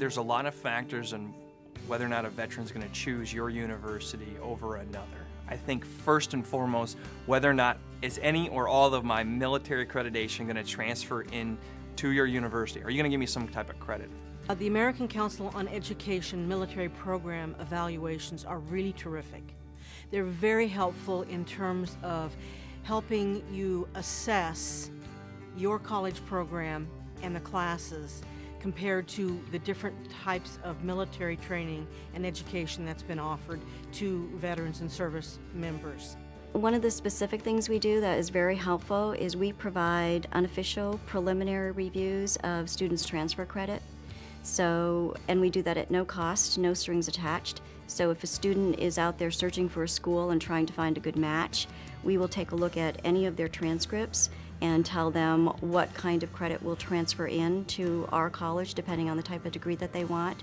there's a lot of factors in whether or not a veteran's going to choose your university over another. I think first and foremost, whether or not is any or all of my military accreditation going to transfer in to your university? Are you going to give me some type of credit? Uh, The American Council on Education military program evaluations are really terrific. They're very helpful in terms of helping you assess your college program and the classes compared to the different types of military training and education that's been offered to veterans and service members. One of the specific things we do that is very helpful is we provide unofficial preliminary reviews of students' transfer credit. So, and we do that at no cost, no strings attached. So if a student is out there searching for a school and trying to find a good match, we will take a look at any of their transcripts and tell them what kind of credit will transfer in to our college depending on the type of degree that they want.